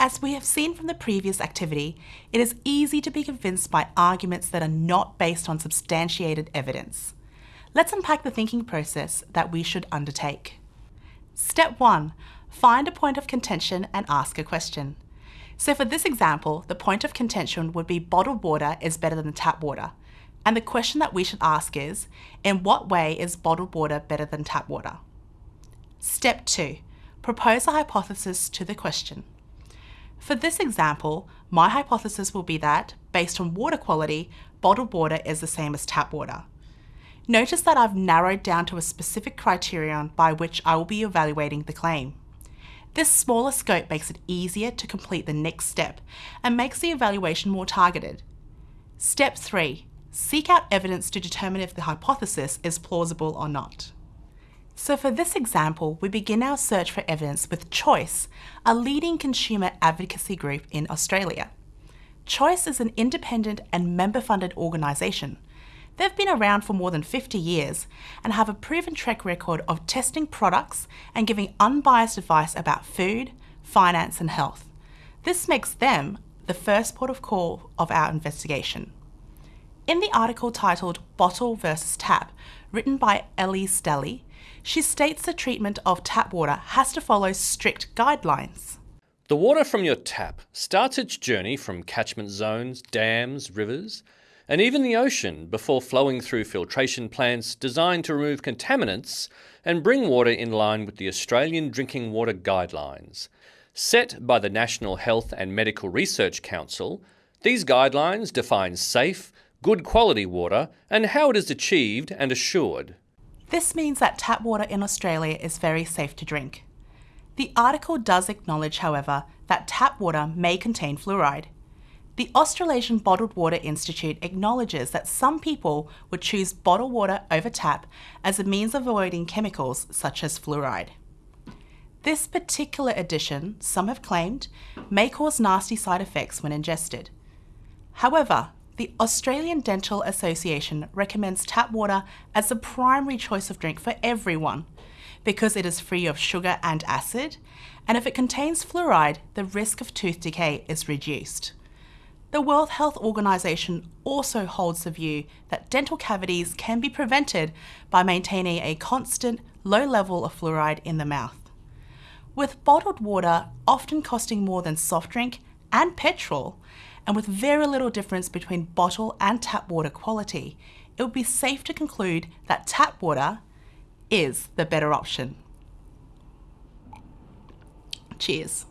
As we have seen from the previous activity, it is easy to be convinced by arguments that are not based on substantiated evidence. Let's unpack the thinking process that we should undertake. Step 1. Find a point of contention and ask a question. So for this example, the point of contention would be bottled water is better than tap water. And the question that we should ask is, in what way is bottled water better than tap water? Step 2. Propose a hypothesis to the question. For this example, my hypothesis will be that, based on water quality, bottled water is the same as tap water. Notice that I've narrowed down to a specific criterion by which I will be evaluating the claim. This smaller scope makes it easier to complete the next step and makes the evaluation more targeted. Step 3. Seek out evidence to determine if the hypothesis is plausible or not. So for this example, we begin our search for evidence with Choice, a leading consumer advocacy group in Australia. Choice is an independent and member-funded organisation They've been around for more than 50 years and have a proven track record of testing products and giving unbiased advice about food, finance and health. This makes them the first port of call of our investigation. In the article titled Bottle versus Tap, written by Ellie Stelly, she states the treatment of tap water has to follow strict guidelines. The water from your tap starts its journey from catchment zones, dams, rivers, and even the ocean before flowing through filtration plants designed to remove contaminants and bring water in line with the Australian Drinking Water Guidelines. Set by the National Health and Medical Research Council, these guidelines define safe, good quality water and how it is achieved and assured. This means that tap water in Australia is very safe to drink. The article does acknowledge, however, that tap water may contain fluoride. The Australasian Bottled Water Institute acknowledges that some people would choose bottled water over tap as a means of avoiding chemicals such as fluoride. This particular addition, some have claimed, may cause nasty side effects when ingested. However, the Australian Dental Association recommends tap water as the primary choice of drink for everyone because it is free of sugar and acid, and if it contains fluoride, the risk of tooth decay is reduced. The World Health Organization also holds the view that dental cavities can be prevented by maintaining a constant, low level of fluoride in the mouth. With bottled water often costing more than soft drink and petrol, and with very little difference between bottle and tap water quality, it would be safe to conclude that tap water is the better option. Cheers.